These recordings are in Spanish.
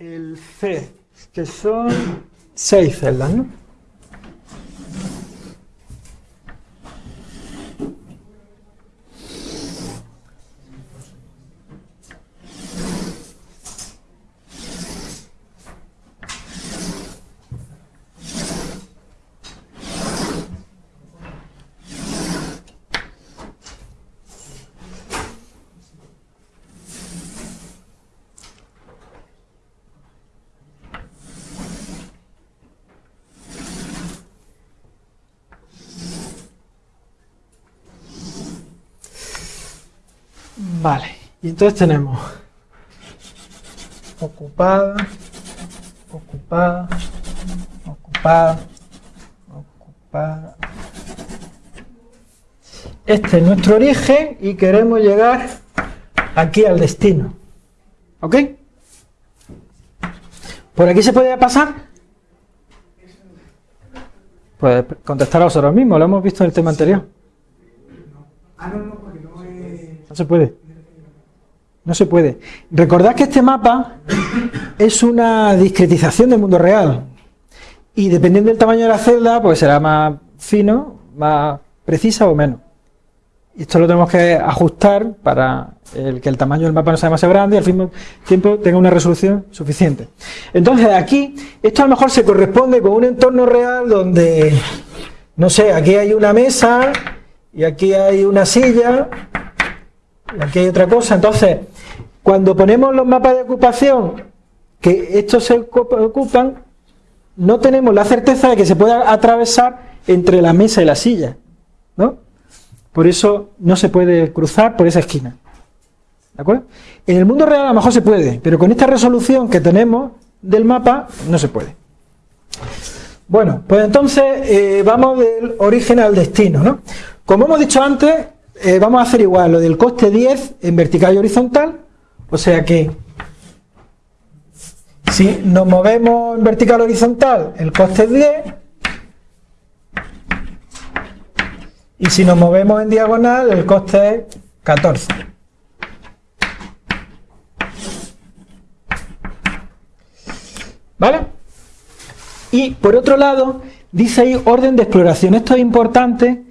el C, que son seis celdas, ¿no? Vale, y entonces tenemos ocupada, ocupada, ocupada, ocupada. Este es nuestro origen y queremos llegar aquí al destino. ¿Ok? ¿Por aquí se puede pasar? Pues contestar a vosotros mismos, lo hemos visto en el tema anterior. No se puede. No se puede. Recordad que este mapa es una discretización del mundo real. Y dependiendo del tamaño de la celda, pues será más fino, más precisa o menos. Esto lo tenemos que ajustar para el que el tamaño del mapa no sea demasiado grande y al mismo tiempo tenga una resolución suficiente. Entonces aquí, esto a lo mejor se corresponde con un entorno real donde, no sé, aquí hay una mesa y aquí hay una silla aquí hay otra cosa. Entonces, cuando ponemos los mapas de ocupación, que estos se ocupan, no tenemos la certeza de que se pueda atravesar entre la mesa y la silla, ¿no? Por eso no se puede cruzar por esa esquina. ¿De acuerdo? En el mundo real a lo mejor se puede, pero con esta resolución que tenemos del mapa no se puede. Bueno, pues entonces eh, vamos del origen al destino, ¿no? Como hemos dicho antes, eh, vamos a hacer igual lo del coste 10 en vertical y horizontal, o sea que si nos movemos en vertical horizontal, el coste es 10, y si nos movemos en diagonal, el coste es 14. ¿Vale? Y por otro lado, dice ahí orden de exploración. Esto es importante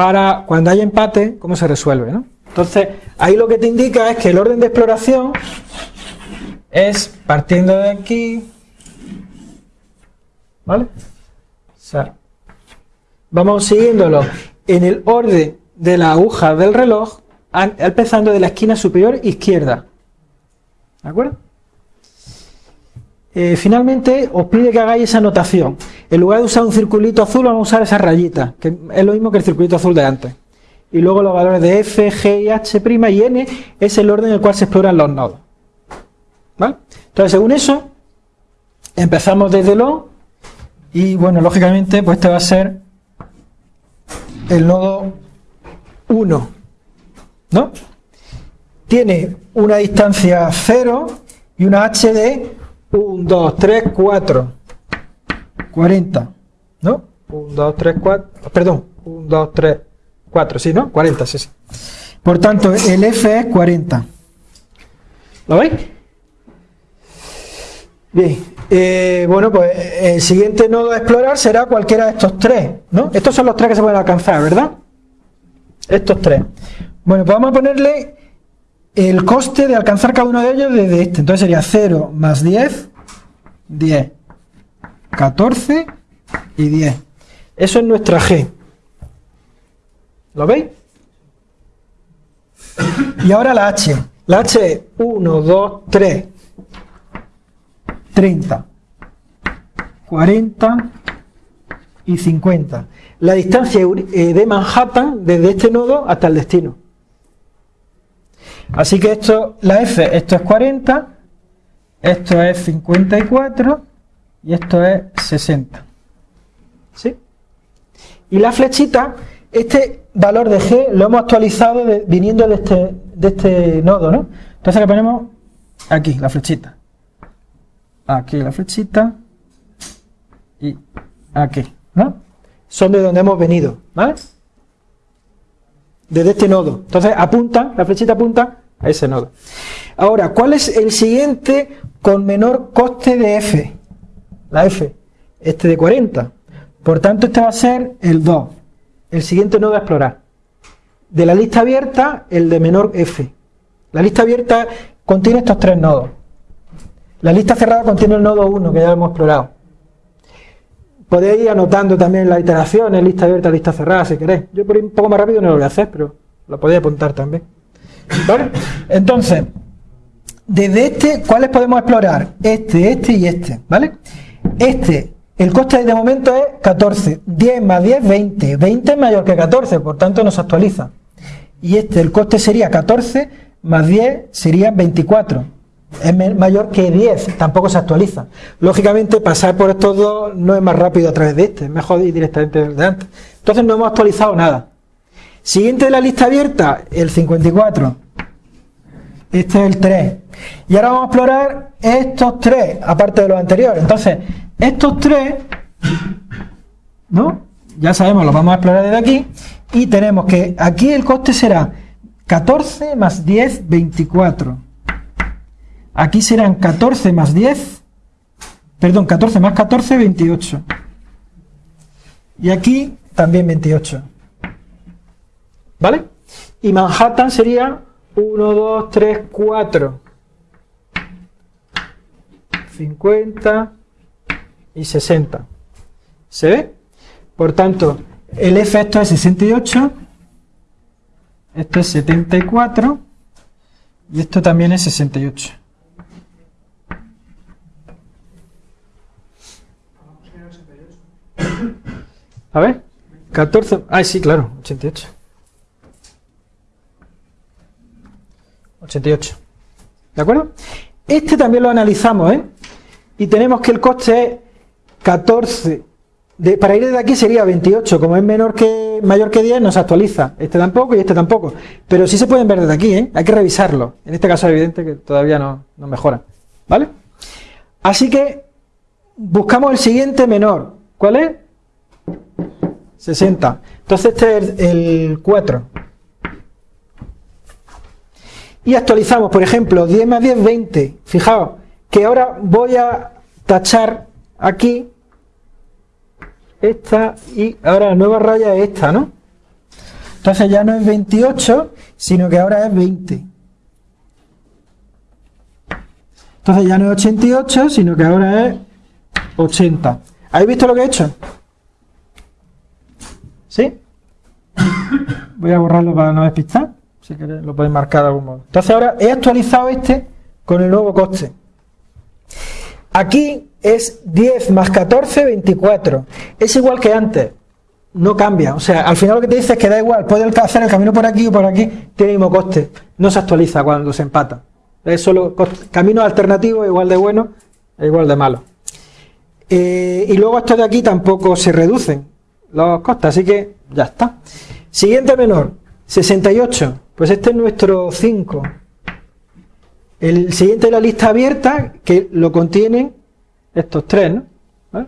para cuando hay empate, cómo se resuelve, ¿no? Entonces, ahí lo que te indica es que el orden de exploración es partiendo de aquí, ¿vale? O sea, vamos siguiéndolo en el orden de la aguja del reloj, empezando de la esquina superior izquierda, ¿de acuerdo? Eh, finalmente os pide que hagáis esa notación. En lugar de usar un circulito azul, vamos a usar esa rayita, que es lo mismo que el circulito azul de antes. Y luego los valores de F, G, y H' y N es el orden en el cual se exploran los nodos. ¿Vale? Entonces, según eso, empezamos desde lo y, bueno, lógicamente, pues este va a ser el nodo 1. ¿No? Tiene una distancia 0 y una H de 1, 2, 3, 4. 40. ¿No? 1, 2, 3, 4. Perdón. 1, 2, 3, 4. Sí, ¿no? 40, sí, sí. Por tanto, el F es 40. ¿Lo veis? Bien. Eh, bueno, pues el siguiente nodo a explorar será cualquiera de estos tres, ¿no? Estos son los tres que se pueden alcanzar, ¿verdad? Estos tres. Bueno, pues vamos a ponerle el coste de alcanzar cada uno de ellos desde este. Entonces sería 0 más 10, 10, 14 y 10. Eso es nuestra G. ¿Lo veis? Y ahora la H. La H es 1, 2, 3, 30, 40 y 50. La distancia eh, de Manhattan desde este nodo hasta el destino. Así que esto, la F, esto es 40, esto es 54 y esto es 60. ¿Sí? Y la flechita, este valor de G lo hemos actualizado viniendo de este, de este nodo, ¿no? Entonces le ponemos aquí la flechita. Aquí la flechita y aquí, ¿no? Son de donde hemos venido, ¿vale? Desde este nodo. Entonces apunta, la flechita apunta a ese nodo. Ahora, ¿cuál es el siguiente con menor coste de F, la F, este de 40. Por tanto, este va a ser el 2, el siguiente nodo a explorar. De la lista abierta, el de menor F. La lista abierta contiene estos tres nodos. La lista cerrada contiene el nodo 1, que ya hemos explorado. Podéis ir anotando también las iteraciones, lista abierta, lista cerrada, si queréis. Yo por ir un poco más rápido no lo voy a hacer, pero lo podéis apuntar también. Entonces, desde este, ¿cuáles podemos explorar? Este, este y este, ¿vale? Este, el coste de momento es 14. 10 más 10, 20. 20 es mayor que 14, por tanto no se actualiza. Y este, el coste sería 14 más 10 sería 24 es mayor que 10, tampoco se actualiza. Lógicamente, pasar por estos dos no es más rápido a través de este, es mejor ir directamente desde antes. Entonces, no hemos actualizado nada. Siguiente de la lista abierta, el 54. Este es el 3. Y ahora vamos a explorar estos tres, aparte de los anteriores. Entonces, estos tres, ¿no? Ya sabemos, los vamos a explorar desde aquí. Y tenemos que aquí el coste será 14 más 10, 24. Aquí serán 14 más 10, perdón, 14 más 14, 28. Y aquí también 28. ¿Vale? Y Manhattan sería 1, 2, 3, 4. 50 y 60. ¿Se ve? Por tanto, el efecto es 68, esto es 74 y esto también es 68. A ver, 14. Ah, sí, claro, 88. 88. ¿De acuerdo? Este también lo analizamos, ¿eh? Y tenemos que el coste es 14. De, para ir de aquí sería 28. Como es menor que mayor que 10, no se actualiza. Este tampoco y este tampoco. Pero sí se pueden ver desde aquí, ¿eh? Hay que revisarlo. En este caso es evidente que todavía no, no mejora. ¿Vale? Así que buscamos el siguiente menor. ¿Cuál es? 60. Entonces este es el 4. Y actualizamos, por ejemplo, 10 más 10, 20. Fijaos que ahora voy a tachar aquí esta y ahora la nueva raya es esta, ¿no? Entonces ya no es 28, sino que ahora es 20. Entonces ya no es 88, sino que ahora es 80. ¿Habéis visto lo que he hecho? ¿Sí? Voy a borrarlo para no despistar. Si queréis, lo podéis marcar de algún modo. Entonces ahora he actualizado este con el nuevo coste. Aquí es 10 más 14, 24. Es igual que antes. No cambia. O sea, al final lo que te dice es que da igual. Puedes hacer el camino por aquí o por aquí. Tiene el mismo coste. No se actualiza cuando se empata. Es solo camino alternativo igual de bueno e igual de malo. Eh, y luego estos de aquí tampoco se reducen los costes, así que ya está. Siguiente menor, 68, pues este es nuestro 5. El siguiente de la lista abierta, que lo contienen estos tres, ¿no?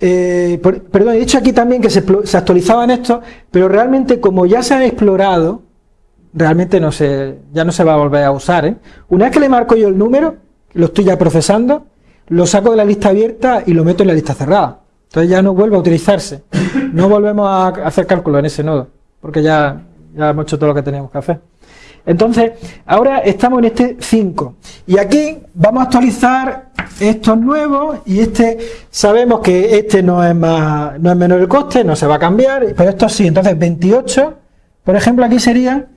Eh, perdón, he dicho aquí también que se, actualizaban estos, pero realmente como ya se han explorado, realmente no se, ya no se va a volver a usar. ¿eh? Una vez que le marco yo el número, lo estoy ya procesando, lo saco de la lista abierta y lo meto en la lista cerrada. Entonces ya no vuelve a utilizarse. No volvemos a hacer cálculo en ese nodo, porque ya, ya hemos hecho todo lo que teníamos que hacer. Entonces, ahora estamos en este 5. Y aquí vamos a actualizar estos nuevos y este, sabemos que este no es, más, no es menor el coste, no se va a cambiar, pero esto sí. Entonces, 28, por ejemplo, aquí sería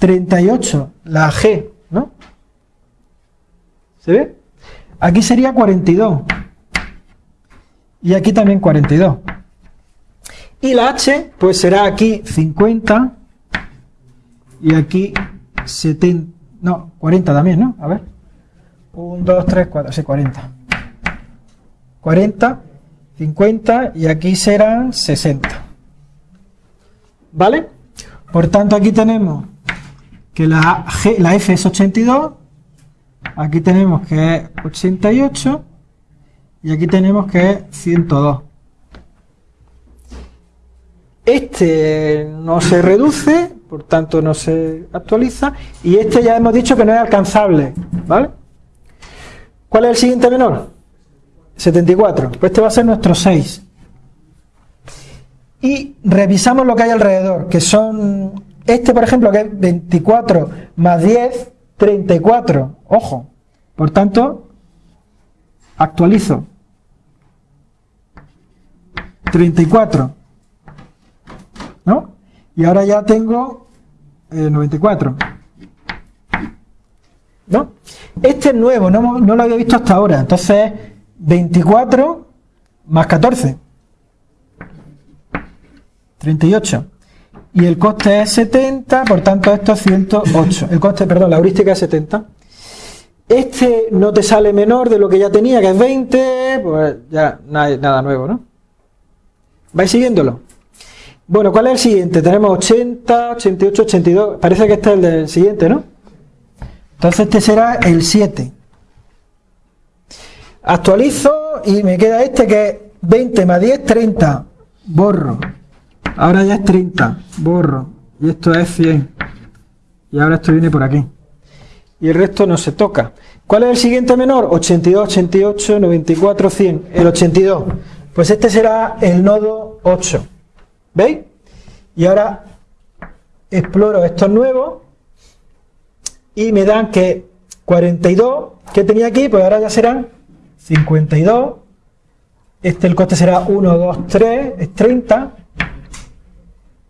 38, la G, ¿no? ¿Se ve? Aquí sería 42 y aquí también 42. Y la H, pues será aquí 50 y aquí 70, no, 40 también, ¿no? A ver. 1, 2, 3, 4, sí, 40. 40, 50 y aquí serán 60. ¿Vale? Por tanto, aquí tenemos que la, G, la F es 82, aquí tenemos que es 88 y aquí tenemos que es 102. Este no se reduce, por tanto no se actualiza. Y este ya hemos dicho que no es alcanzable, ¿vale? ¿Cuál es el siguiente menor? 74. Pues este va a ser nuestro 6. Y revisamos lo que hay alrededor, que son, este por ejemplo, que es 24 más 10, 34. Ojo. Por tanto, actualizo. 34. ¿No? Y ahora ya tengo 94. Eh, ¿No? Este es nuevo, no, no lo había visto hasta ahora. Entonces, 24 más 14. 38. Y el coste es 70, por tanto esto es 108. El coste, perdón, la heurística es 70. Este no te sale menor de lo que ya tenía, que es 20, pues ya nada, nada nuevo, ¿no? ¿Vais siguiéndolo? Bueno, ¿cuál es el siguiente? Tenemos 80, 88, 82. Parece que este es el del siguiente, ¿no? Entonces este será el 7. Actualizo y me queda este que es 20 más 10, 30. Borro. Ahora ya es 30. Borro. Y esto es 100. Y ahora esto viene por aquí. Y el resto no se toca. ¿Cuál es el siguiente menor? 82, 88, 94, 100. El 82. Pues este será el nodo 8. ¿Veis? Y ahora exploro estos nuevos y me dan que 42 que tenía aquí, pues ahora ya serán 52. Este el coste será 1, 2, 3, es 30.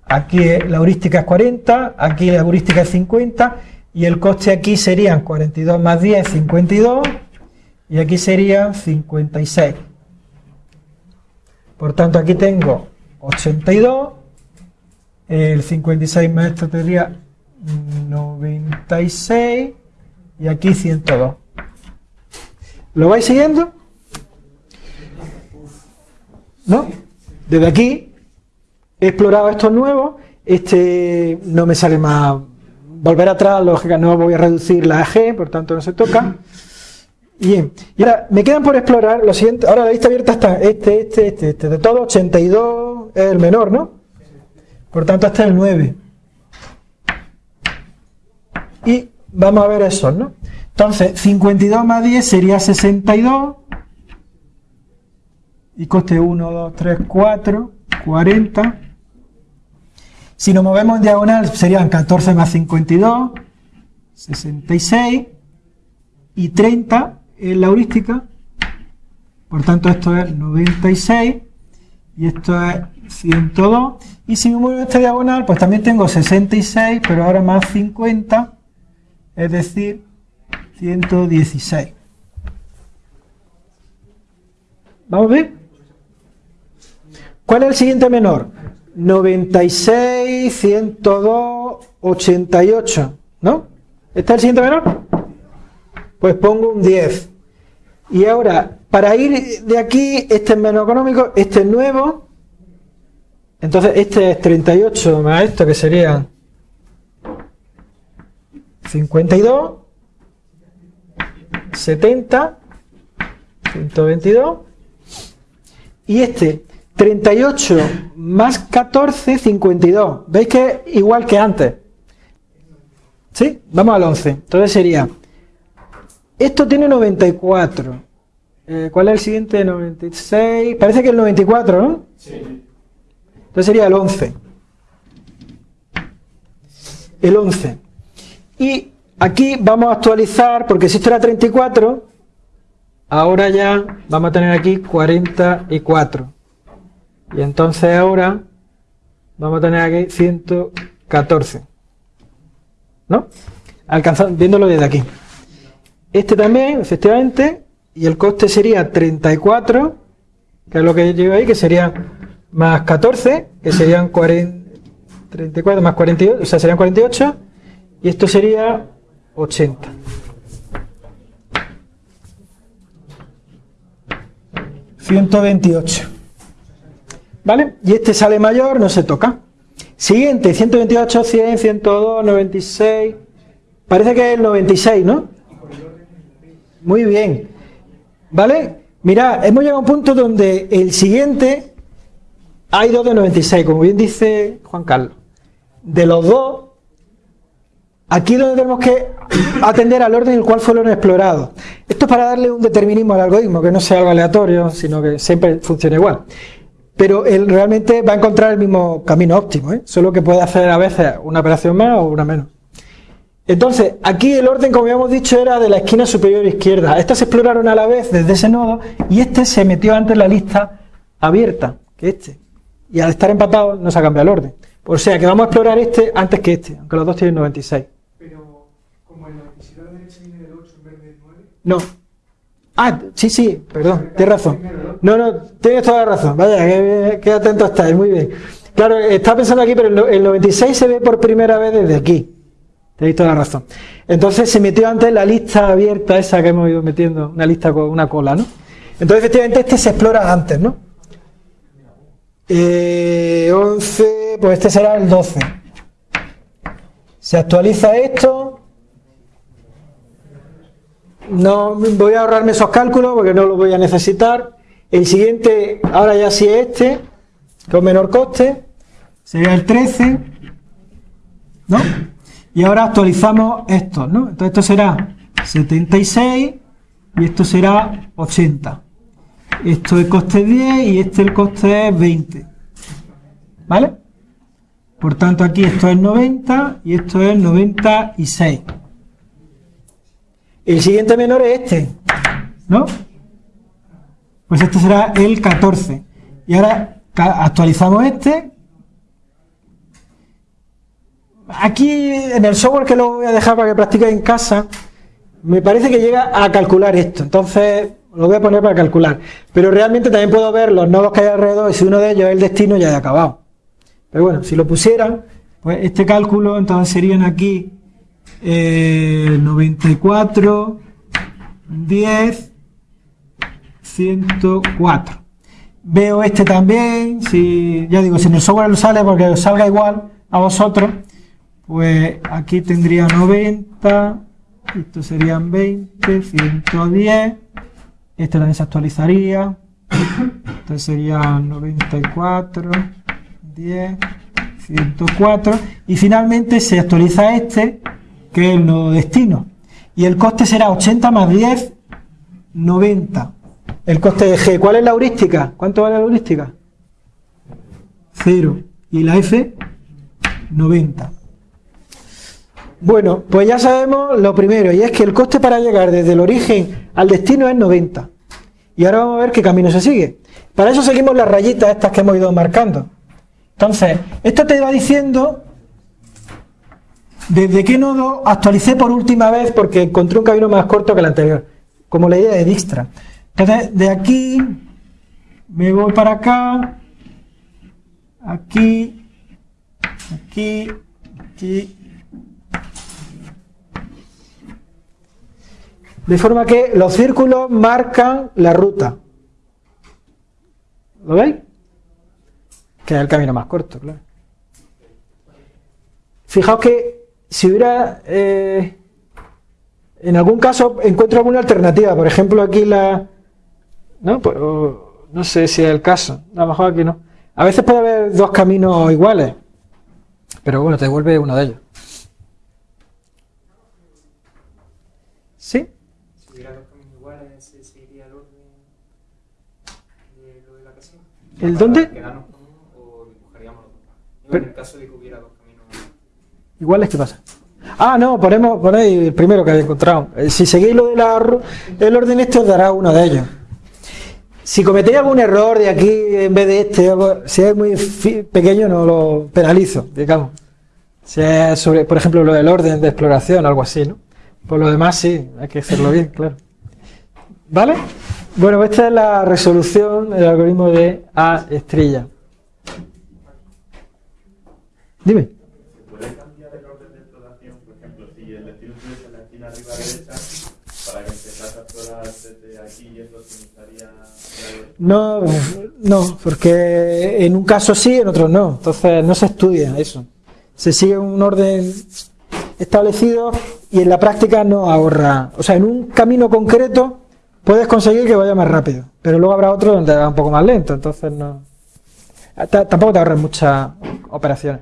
Aquí la heurística es 40, aquí la heurística es 50 y el coste aquí serían 42 más 10, 52 y aquí serían 56. Por tanto, aquí tengo 82, el 56 más esto tendría 96 y aquí 102. ¿Lo vais siguiendo? ¿No? Desde aquí he explorado estos nuevos, este no me sale más, volver atrás, lógica, no voy a reducir la AG, por tanto no se toca. Bien, y ahora me quedan por explorar lo siguiente, ahora la lista abierta está este, este, este, este, de todo 82 es el menor, ¿no? Por tanto este es el 9. Y vamos a ver esos, ¿no? Entonces, 52 más 10 sería 62. Y coste 1, 2, 3, 4, 40. Si nos movemos en diagonal serían 14 más 52, 66 y 30 en la heurística. Por tanto, esto es 96 y esto es 102. Y si me muevo este diagonal, pues también tengo 66, pero ahora más 50, es decir, 116. ¿Vamos ver? ¿Cuál es el siguiente menor? 96, 102, 88, ¿no? ¿Este es el siguiente menor? Pues pongo un 10. Y ahora, para ir de aquí, este es menos económico, este es nuevo. Entonces, este es 38 más esto, que sería 52, 70, 122. Y este, 38 más 14, 52. ¿Veis que es igual que antes? ¿Sí? Vamos al 11. Entonces sería, esto tiene 94. Eh, ¿Cuál es el siguiente? 96. Parece que el 94, ¿no? Sí. Entonces sería el 11. El 11. Y aquí vamos a actualizar, porque si esto era 34, ahora ya vamos a tener aquí 44. Y entonces ahora vamos a tener aquí 114. ¿No? Alcanzando, viéndolo desde aquí. Este también, efectivamente, y el coste sería 34, que es lo que llevo ahí, que sería más 14, que serían 40, 34 más 48, o sea, serían 48, y esto sería 80. ...128... ¿Vale? Y este sale mayor, no se toca. Siguiente, 128, 100, 102, 96... Parece que es el 96, ¿no? Muy bien. ¿Vale? Mira, hemos llegado a un punto donde el siguiente hay dos de 96, como bien dice Juan Carlos. De los dos, Aquí es donde tenemos que atender al orden en el cual fueron explorados. Esto es para darle un determinismo al algoritmo, que no sea algo aleatorio, sino que siempre funcione igual. Pero él realmente va a encontrar el mismo camino óptimo, ¿eh? solo que puede hacer a veces una operación más o una menos. Entonces, aquí el orden, como habíamos dicho, era de la esquina superior izquierda. Estas se exploraron a la vez desde ese nodo y este se metió antes en la lista abierta que este. Y al estar empatado no se ha cambiado el orden. O sea que vamos a explorar este antes que este, aunque los dos tienen 96. Pero, como el 96 a la derecha viene del 8 en vez del 9. No. Ah, sí, sí, perdón, tienes razón. No, no, tienes toda la razón. Vaya, qué, atento estáis, muy bien. Claro, está pensando aquí, pero el 96 se ve por primera vez desde aquí. Tenéis toda la razón. Entonces se metió antes la lista abierta esa que hemos ido metiendo, una lista con una cola, ¿no? Entonces efectivamente este se explora antes, ¿no? Eh, 11, pues este será el 12. Se actualiza esto. No voy a ahorrarme esos cálculos porque no los voy a necesitar. El siguiente, ahora ya sí es este, con menor coste, sería el 13, ¿no? Y ahora actualizamos esto, ¿no? Entonces esto será 76 y esto será 80. Esto es coste 10 y este el coste es 20. ¿Vale? Por tanto, aquí esto es 90 y esto es 96. El siguiente menor es este, ¿no? Pues este será el 14. Y ahora actualizamos este. Aquí en el software que lo voy a dejar para que practiquéis en casa, me parece que llega a calcular esto. Entonces, lo voy a poner para calcular. Pero realmente también puedo ver los nodos que hay alrededor y si uno de ellos es el destino ya he acabado. Pero bueno, si lo pusieran, pues este cálculo entonces serían aquí 94, 10, 104. Veo este también, si ya digo, si en el software lo sale porque os salga igual a vosotros, pues aquí tendría 90, esto serían 20, 110, este también se actualizaría, entonces serían 94, 10, 104 y finalmente se actualiza este que es el nodo destino. Y el coste será 80 más 10 90 el coste de G, ¿cuál es la heurística? ¿cuánto vale la heurística? 0 y la F 90 bueno, pues ya sabemos lo primero y es que el coste para llegar desde el origen al destino es 90 y ahora vamos a ver qué camino se sigue para eso seguimos las rayitas estas que hemos ido marcando entonces, esto te va diciendo desde qué nodo actualicé por última vez porque encontré un camino más corto que el anterior, como la idea de Dijkstra. Entonces, de aquí me voy para acá, aquí, aquí, aquí. De forma que los círculos marcan la ruta. ¿Lo veis? que es el camino más corto, claro. Fijaos que si hubiera, eh, en algún caso encuentro alguna alternativa, por ejemplo aquí la, no, pues, no sé si es el caso, a lo mejor aquí no. A veces puede haber dos caminos iguales, pero bueno, te devuelve uno de ellos. ¿Sí? Si hubiera dos caminos iguales, ¿se seguiría el orden de lo de la casa? ¿El dónde? en el caso de que hubiera dos caminos. Iguales, ¿qué pasa? Ah, no, ponemos, ponéis el primero que habéis encontrado. Eh, si seguís lo del el orden este os dará uno de ellos. Si cometéis algún error de aquí en vez de este, si es muy pequeño no lo penalizo, digamos. Si es sobre, por ejemplo, lo del orden de exploración, algo así, ¿no? Por lo demás sí, hay que hacerlo bien, claro. ¿Vale? Bueno, esta es la resolución del algoritmo de A estrella. Dime. ¿Se puede cambiar el orden de exploración? Por ejemplo, si el destino estuviese en la esquina arriba derecha, para que empezase a explorar desde aquí y eso significaría... No, no, porque en un caso sí, en otro no. Entonces no se estudia eso. Se sigue un orden establecido y en la práctica no ahorra. O sea, en un camino concreto puedes conseguir que vaya más rápido, pero luego habrá otro donde va un poco más lento, entonces no... Tampoco te ahorras muchas operaciones.